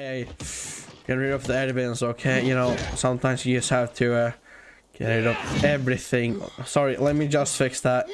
Hey, get rid of the evidence, okay? You know, sometimes you just have to uh, get rid of everything. Sorry, let me just fix that.